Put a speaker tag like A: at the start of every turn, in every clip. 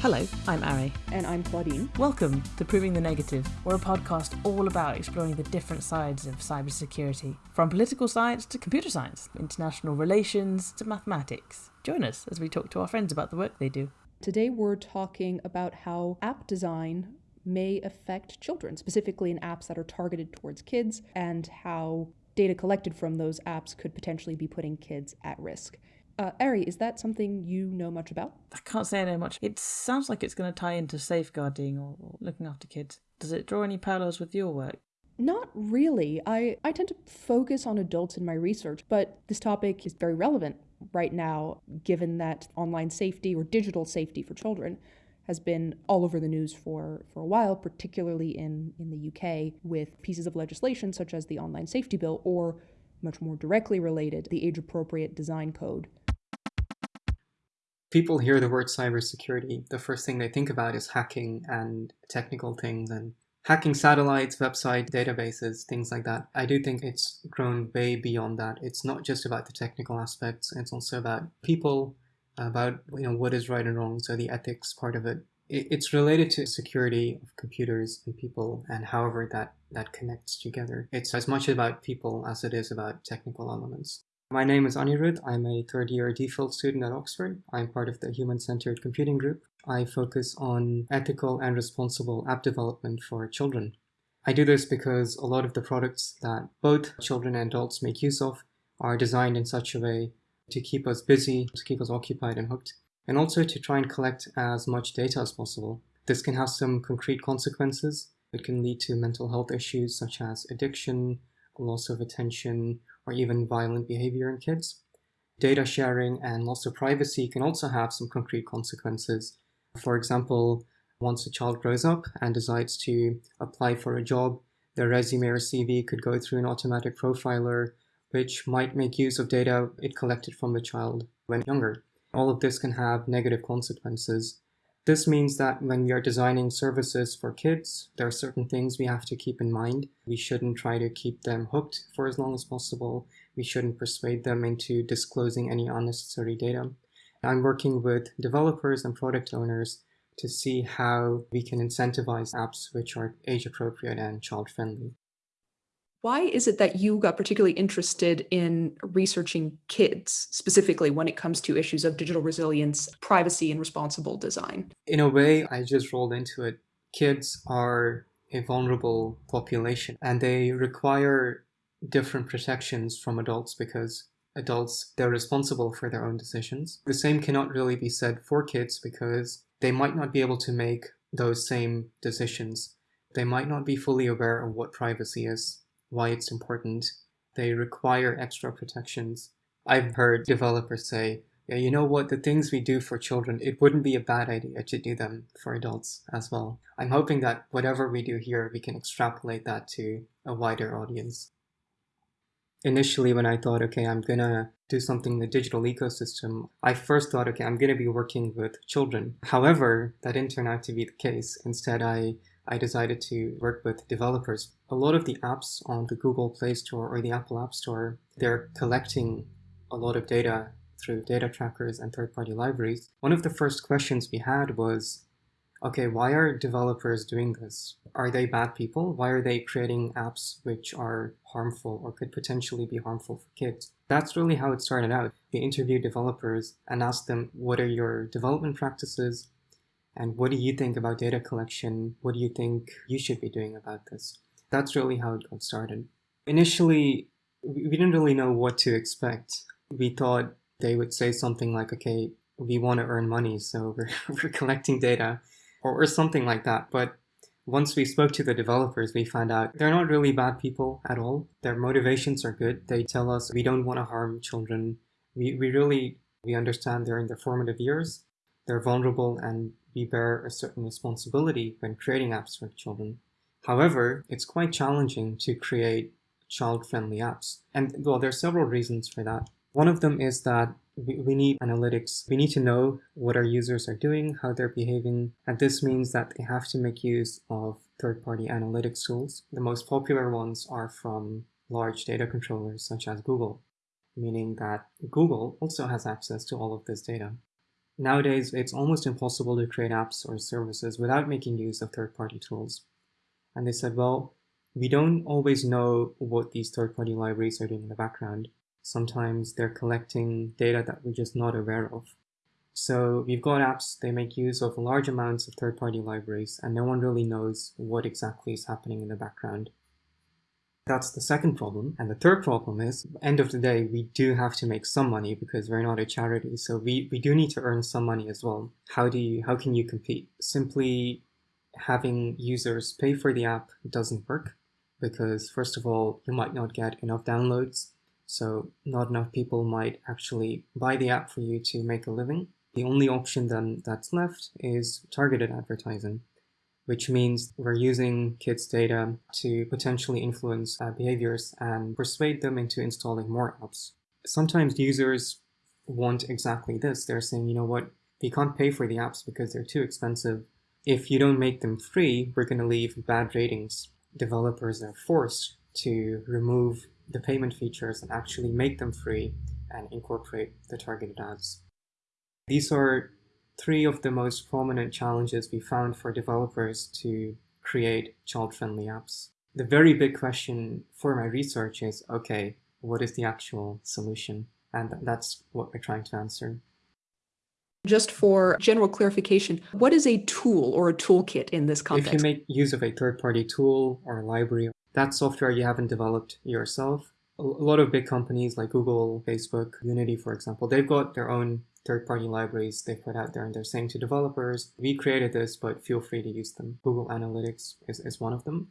A: Hello, I'm Ari.
B: And I'm Claudine.
A: Welcome to Proving the Negative. We're a podcast all about exploring the different sides of cybersecurity, from political science to computer science, international relations to mathematics. Join us as we talk to our friends about the work they do.
B: Today we're talking about how app design may affect children, specifically in apps that are targeted towards kids, and how data collected from those apps could potentially be putting kids at risk. Uh, Ari, is that something you know much about?
A: I can't say I know much. It sounds like it's going to tie into safeguarding or, or looking after kids. Does it draw any parallels with your work?
B: Not really. I, I tend to focus on adults in my research, but this topic is very relevant right now, given that online safety or digital safety for children has been all over the news for, for a while, particularly in, in the UK, with pieces of legislation such as the Online Safety Bill or, much more directly related, the Age Appropriate Design Code.
C: People hear the word cybersecurity, the first thing they think about is hacking and technical things and hacking satellites, website databases, things like that. I do think it's grown way beyond that. It's not just about the technical aspects, it's also about people, about you know what is right and wrong, so the ethics part of it. It's related to security of computers and people and however that, that connects together. It's as much about people as it is about technical elements. My name is Anirudh. I'm a third year DPhil student at Oxford. I'm part of the Human Centered Computing Group. I focus on ethical and responsible app development for children. I do this because a lot of the products that both children and adults make use of are designed in such a way to keep us busy, to keep us occupied and hooked, and also to try and collect as much data as possible. This can have some concrete consequences. It can lead to mental health issues such as addiction, loss of attention, or even violent behavior in kids. Data sharing and loss of privacy can also have some concrete consequences. For example, once a child grows up and decides to apply for a job, their resume or CV could go through an automatic profiler, which might make use of data it collected from the child when younger. All of this can have negative consequences. This means that when we are designing services for kids, there are certain things we have to keep in mind. We shouldn't try to keep them hooked for as long as possible. We shouldn't persuade them into disclosing any unnecessary data. I'm working with developers and product owners to see how we can incentivize apps which are age appropriate and child friendly.
B: Why is it that you got particularly interested in researching kids, specifically when it comes to issues of digital resilience, privacy, and responsible design?
C: In a way, I just rolled into it. Kids are a vulnerable population and they require different protections from adults because adults, they're responsible for their own decisions. The same cannot really be said for kids because they might not be able to make those same decisions. They might not be fully aware of what privacy is why it's important. They require extra protections. I've heard developers say, yeah, you know what, the things we do for children, it wouldn't be a bad idea to do them for adults as well. I'm hoping that whatever we do here, we can extrapolate that to a wider audience. Initially, when I thought, okay, I'm gonna do something in the digital ecosystem, I first thought, okay, I'm gonna be working with children. However, that didn't turn out to be the case. Instead, I I decided to work with developers. A lot of the apps on the Google Play Store or the Apple App Store, they're collecting a lot of data through data trackers and third-party libraries. One of the first questions we had was, okay, why are developers doing this? Are they bad people? Why are they creating apps which are harmful or could potentially be harmful for kids? That's really how it started out. We interviewed developers and asked them, what are your development practices? And what do you think about data collection? What do you think you should be doing about this? That's really how it got started. Initially, we didn't really know what to expect. We thought they would say something like, okay, we want to earn money, so we're, we're collecting data, or, or something like that. But once we spoke to the developers, we found out they're not really bad people at all. Their motivations are good. They tell us we don't want to harm children. We, we really, we understand they're in their formative years. They're vulnerable and we bear a certain responsibility when creating apps for children. However, it's quite challenging to create child-friendly apps. And well, there are several reasons for that. One of them is that we, we need analytics. We need to know what our users are doing, how they're behaving, and this means that they have to make use of third-party analytics tools. The most popular ones are from large data controllers such as Google, meaning that Google also has access to all of this data. Nowadays, it's almost impossible to create apps or services without making use of third party tools. And they said, well, we don't always know what these third party libraries are doing in the background. Sometimes they're collecting data that we're just not aware of. So we've got apps, they make use of large amounts of third party libraries, and no one really knows what exactly is happening in the background. That's the second problem. And the third problem is, end of the day, we do have to make some money because we're not a charity. So we, we do need to earn some money as well. How do you, how can you compete? Simply having users pay for the app doesn't work because first of all, you might not get enough downloads. So not enough people might actually buy the app for you to make a living. The only option then that's left is targeted advertising which means we're using kids' data to potentially influence uh, behaviors and persuade them into installing more apps. Sometimes users want exactly this. They're saying, you know what, we can't pay for the apps because they're too expensive. If you don't make them free, we're going to leave bad ratings. Developers are forced to remove the payment features and actually make them free and incorporate the targeted ads. These are three of the most prominent challenges we found for developers to create child-friendly apps. The very big question for my research is, okay, what is the actual solution? And that's what we're trying to answer.
B: Just for general clarification, what is a tool or a toolkit in this context?
C: If you make use of a third-party tool or a library, that software you haven't developed yourself. A lot of big companies like Google, Facebook, Unity, for example, they've got their own third-party libraries they put out there and they're saying to developers, we created this, but feel free to use them. Google Analytics is, is one of them.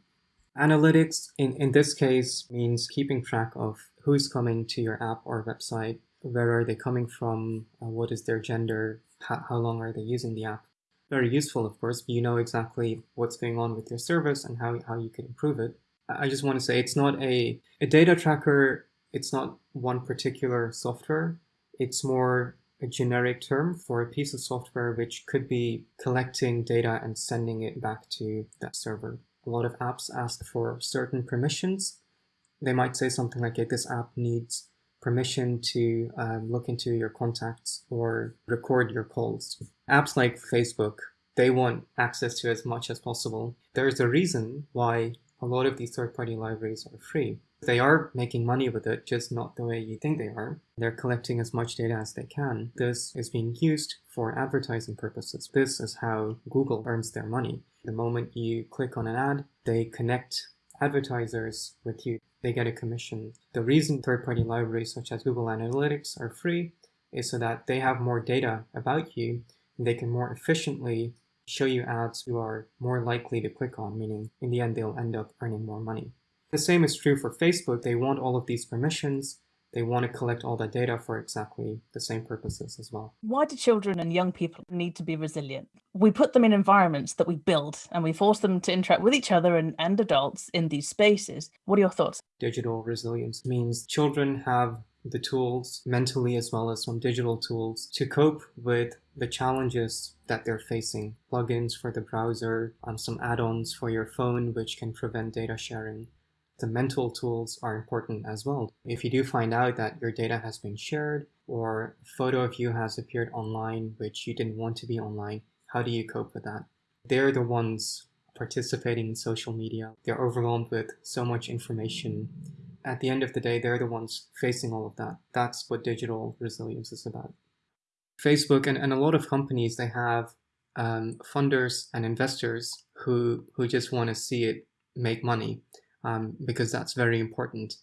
C: Analytics, in, in this case, means keeping track of who's coming to your app or website, where are they coming from, uh, what is their gender, how, how long are they using the app. Very useful, of course, you know exactly what's going on with your service and how, how you can improve it. I just want to say it's not a, a data tracker, it's not one particular software. It's more a generic term for a piece of software which could be collecting data and sending it back to that server. A lot of apps ask for certain permissions. They might say something like, hey, this app needs permission to um, look into your contacts or record your calls. Apps like Facebook, they want access to as much as possible. There's a reason why a lot of these third-party libraries are free. They are making money with it, just not the way you think they are. They're collecting as much data as they can. This is being used for advertising purposes. This is how Google earns their money. The moment you click on an ad, they connect advertisers with you. They get a commission. The reason third-party libraries such as Google Analytics are free is so that they have more data about you and they can more efficiently show you ads you are more likely to click on, meaning in the end they'll end up earning more money. The same is true for Facebook. They want all of these permissions. They want to collect all that data for exactly the same purposes as well.
A: Why do children and young people need to be resilient? We put them in environments that we build and we force them to interact with each other and, and adults in these spaces. What are your thoughts?
C: Digital resilience means children have the tools mentally as well as some digital tools to cope with the challenges that they're facing. Plugins for the browser, um, some add-ons for your phone which can prevent data sharing the mental tools are important as well. If you do find out that your data has been shared or a photo of you has appeared online which you didn't want to be online, how do you cope with that? They're the ones participating in social media. They're overwhelmed with so much information. At the end of the day, they're the ones facing all of that. That's what digital resilience is about. Facebook and, and a lot of companies, they have um, funders and investors who, who just want to see it make money um, because that's very important.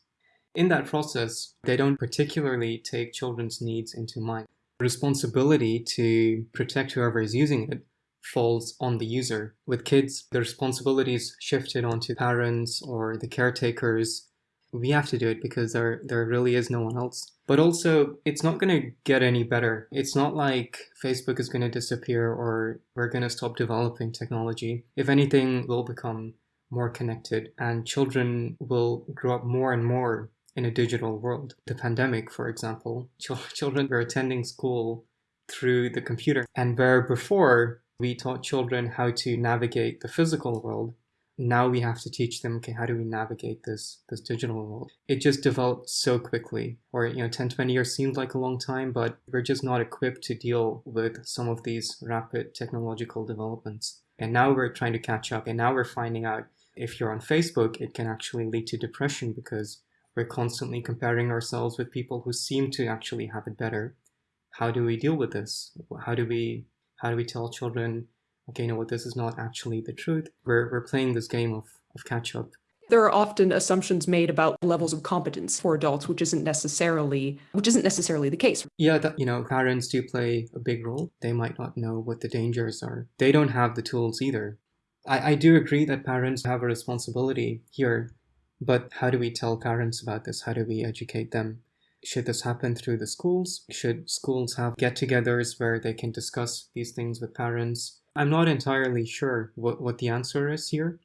C: In that process, they don't particularly take children's needs into mind. Responsibility to protect whoever is using it falls on the user. With kids, the responsibility is shifted onto parents or the caretakers. We have to do it because there, there really is no one else. But also, it's not going to get any better. It's not like Facebook is going to disappear or we're going to stop developing technology. If anything, we'll become more connected and children will grow up more and more in a digital world. The pandemic, for example, ch children were attending school through the computer and where before we taught children how to navigate the physical world, now we have to teach them okay how do we navigate this this digital world it just developed so quickly or you know 10 20 years seemed like a long time but we're just not equipped to deal with some of these rapid technological developments and now we're trying to catch up and now we're finding out if you're on facebook it can actually lead to depression because we're constantly comparing ourselves with people who seem to actually have it better how do we deal with this how do we how do we tell children okay, you know what, this is not actually the truth. We're, we're playing this game of, of catch up.
B: There are often assumptions made about levels of competence for adults, which isn't necessarily which isn't necessarily the case.
C: Yeah, that, you know, parents do play a big role. They might not know what the dangers are. They don't have the tools either. I, I do agree that parents have a responsibility here, but how do we tell parents about this? How do we educate them? Should this happen through the schools? Should schools have get togethers where they can discuss these things with parents? I'm not entirely sure what, what the answer is here.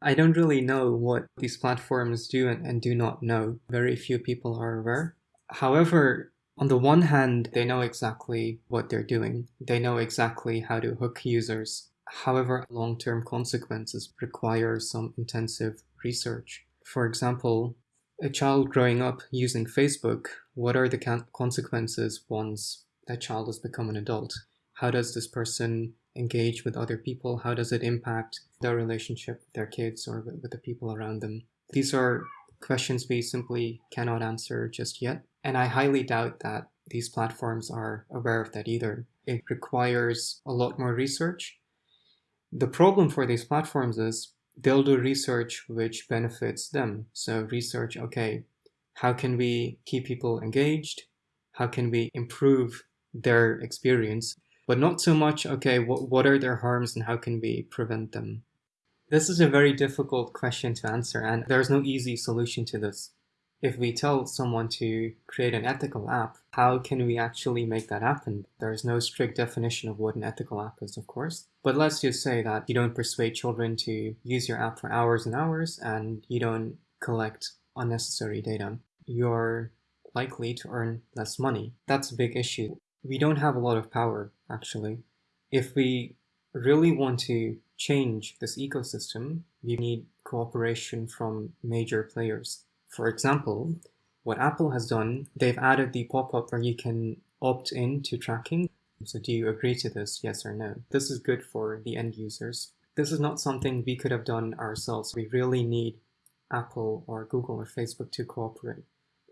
C: I don't really know what these platforms do and, and do not know. Very few people are aware. However, on the one hand, they know exactly what they're doing. They know exactly how to hook users. However, long-term consequences require some intensive research. For example, a child growing up using Facebook, what are the consequences once that child has become an adult? How does this person engage with other people? How does it impact their relationship with their kids or with the people around them? These are questions we simply cannot answer just yet. And I highly doubt that these platforms are aware of that either. It requires a lot more research. The problem for these platforms is they'll do research which benefits them. So research, okay, how can we keep people engaged? How can we improve their experience? but not so much, okay, what, what are their harms and how can we prevent them? This is a very difficult question to answer and there's no easy solution to this. If we tell someone to create an ethical app, how can we actually make that happen? There's no strict definition of what an ethical app is, of course. But let's just say that you don't persuade children to use your app for hours and hours and you don't collect unnecessary data. You're likely to earn less money. That's a big issue we don't have a lot of power, actually. If we really want to change this ecosystem, we need cooperation from major players. For example, what Apple has done, they've added the pop-up where you can opt in to tracking. So do you agree to this, yes or no? This is good for the end users. This is not something we could have done ourselves. We really need Apple or Google or Facebook to cooperate.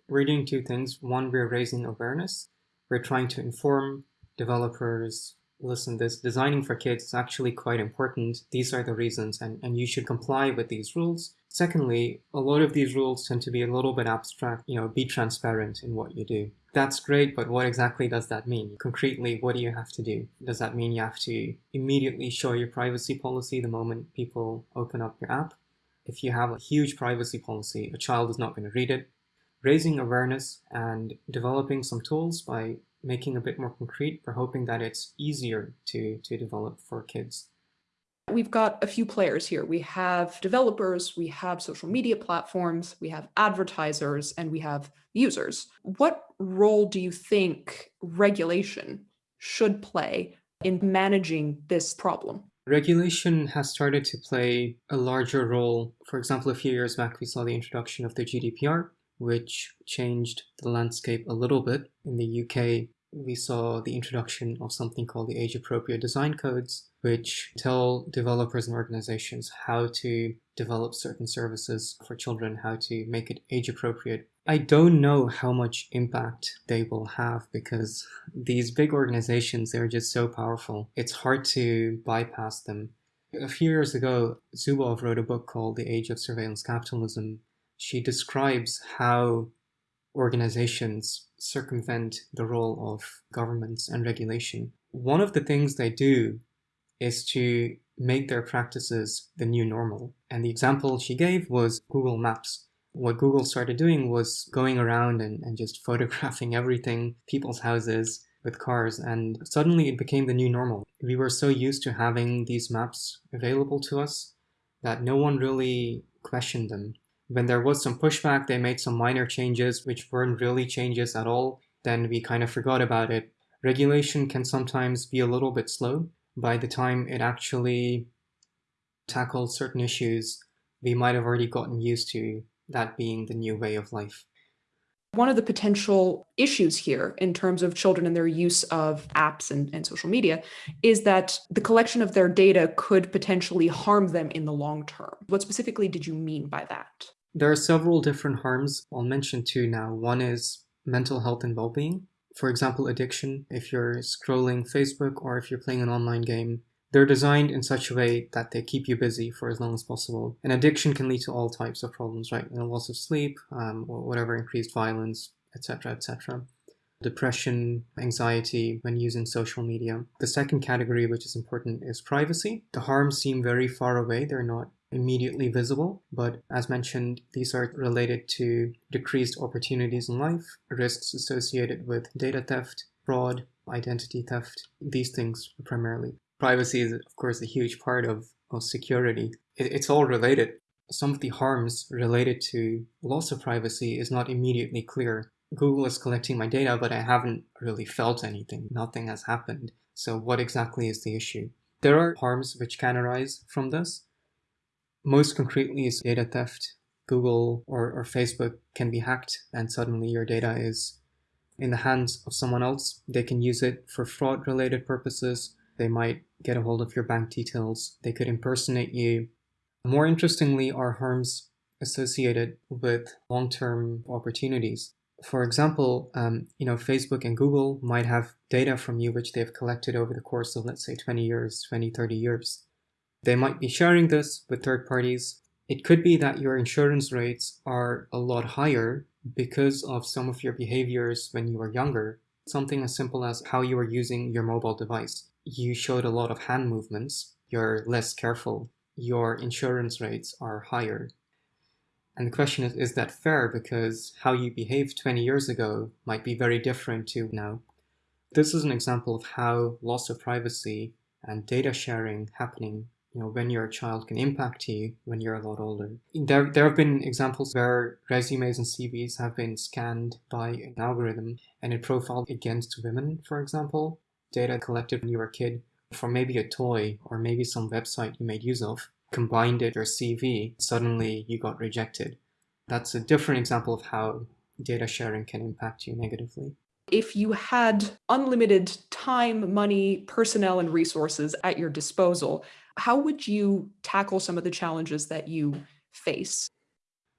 C: We're doing two things. One, we're raising awareness we're trying to inform developers, listen, this designing for kids is actually quite important. These are the reasons, and, and you should comply with these rules. Secondly, a lot of these rules tend to be a little bit abstract, you know, be transparent in what you do. That's great, but what exactly does that mean? Concretely, what do you have to do? Does that mean you have to immediately show your privacy policy the moment people open up your app? If you have a huge privacy policy, a child is not going to read it raising awareness and developing some tools by making a bit more concrete. We're hoping that it's easier to, to develop for kids.
B: We've got a few players here. We have developers, we have social media platforms, we have advertisers, and we have users. What role do you think regulation should play in managing this problem?
C: Regulation has started to play a larger role. For example, a few years back, we saw the introduction of the GDPR, which changed the landscape a little bit. In the UK, we saw the introduction of something called the age-appropriate design codes, which tell developers and organizations how to develop certain services for children, how to make it age-appropriate. I don't know how much impact they will have because these big organizations, they're just so powerful. It's hard to bypass them. A few years ago, Zuboff wrote a book called The Age of Surveillance Capitalism, she describes how organizations circumvent the role of governments and regulation. One of the things they do is to make their practices the new normal. And the example she gave was Google Maps. What Google started doing was going around and, and just photographing everything, people's houses, with cars and suddenly it became the new normal. We were so used to having these maps available to us that no one really questioned them. When there was some pushback, they made some minor changes, which weren't really changes at all. Then we kind of forgot about it. Regulation can sometimes be a little bit slow. By the time it actually tackle certain issues, we might have already gotten used to that being the new way of life.
B: One of the potential issues here in terms of children and their use of apps and, and social media is that the collection of their data could potentially harm them in the long term. What specifically did you mean by that?
C: There are several different harms. I'll mention two now. One is mental health and well being. For example, addiction. If you're scrolling Facebook or if you're playing an online game, they're designed in such a way that they keep you busy for as long as possible. And addiction can lead to all types of problems, right? Know, loss of sleep, um, or whatever, increased violence, etc., etc. Depression, anxiety when using social media. The second category, which is important, is privacy. The harms seem very far away. They're not immediately visible, but as mentioned, these are related to decreased opportunities in life, risks associated with data theft, fraud, identity theft, these things primarily privacy is of course a huge part of, of security. It, it's all related. Some of the harms related to loss of privacy is not immediately clear. Google is collecting my data, but I haven't really felt anything. Nothing has happened. So what exactly is the issue? There are harms which can arise from this. Most concretely is data theft. Google or, or Facebook can be hacked and suddenly your data is in the hands of someone else. They can use it for fraud related purposes they might get a hold of your bank details. They could impersonate you. More interestingly are harms associated with long-term opportunities. For example, um, you know, Facebook and Google might have data from you which they've collected over the course of, let's say, 20 years, 20, 30 years. They might be sharing this with third parties. It could be that your insurance rates are a lot higher because of some of your behaviors when you were younger. Something as simple as how you are using your mobile device you showed a lot of hand movements, you're less careful, your insurance rates are higher. And the question is, is that fair? Because how you behaved 20 years ago might be very different to now. This is an example of how loss of privacy and data sharing happening you know, when you're a child can impact you when you're a lot older. There, there have been examples where resumes and CVs have been scanned by an algorithm and it profiled against women, for example, data collected when you were a kid from maybe a toy or maybe some website you made use of, combined it your CV, suddenly you got rejected. That's a different example of how data sharing can impact you negatively.
B: If you had unlimited time, money, personnel, and resources at your disposal, how would you tackle some of the challenges that you face?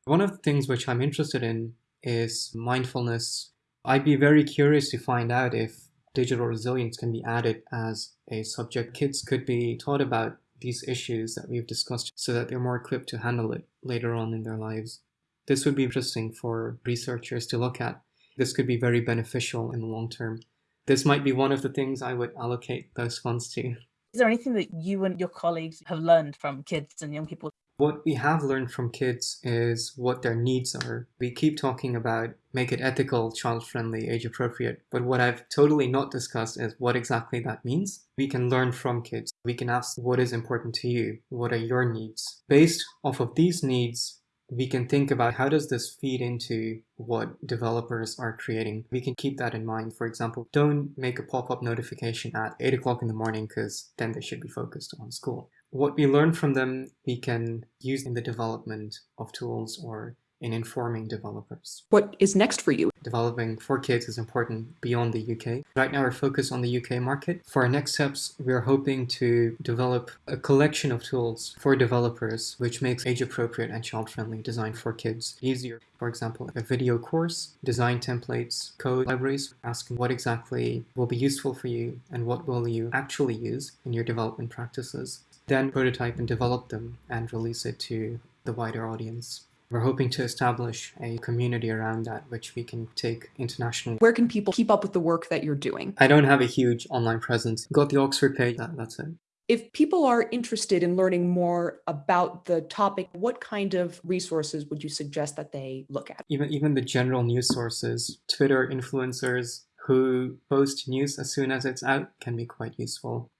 C: One of the things which I'm interested in is mindfulness. I'd be very curious to find out if digital resilience can be added as a subject. Kids could be taught about these issues that we've discussed so that they're more equipped to handle it later on in their lives. This would be interesting for researchers to look at. This could be very beneficial in the long term. This might be one of the things I would allocate those funds to.
A: Is there anything that you and your colleagues have learned from kids and young people
C: what we have learned from kids is what their needs are. We keep talking about make it ethical, child-friendly, age-appropriate, but what I've totally not discussed is what exactly that means. We can learn from kids. We can ask what is important to you? What are your needs? Based off of these needs, we can think about how does this feed into what developers are creating. We can keep that in mind. For example, don't make a pop-up notification at 8 o'clock in the morning because then they should be focused on school what we learn from them, we can use in the development of tools or in informing developers.
B: What is next for you?
C: Developing for kids is important beyond the UK. Right now we're focused on the UK market. For our next steps, we're hoping to develop a collection of tools for developers which makes age-appropriate and child-friendly design for kids easier. For example, a video course, design templates, code libraries, asking what exactly will be useful for you and what will you actually use in your development practices then prototype and develop them and release it to the wider audience. We're hoping to establish a community around that which we can take internationally.
B: Where can people keep up with the work that you're doing?
C: I don't have a huge online presence. Got the Oxford page, that, that's it.
B: If people are interested in learning more about the topic, what kind of resources would you suggest that they look at?
C: Even even the general news sources, Twitter influencers who post news as soon as it's out can be quite useful.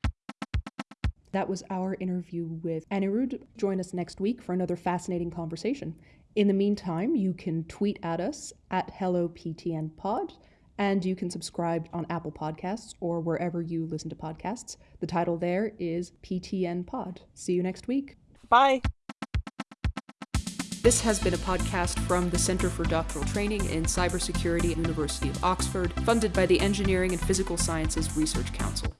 B: That was our interview with Anirudh. Join us next week for another fascinating conversation. In the meantime, you can tweet at us at HelloPTNPod, and you can subscribe on Apple Podcasts or wherever you listen to podcasts. The title there is PTN Pod. See you next week.
A: Bye.
B: This has been a podcast from the Center for Doctoral Training in Cybersecurity at University of Oxford, funded by the Engineering and Physical Sciences Research Council.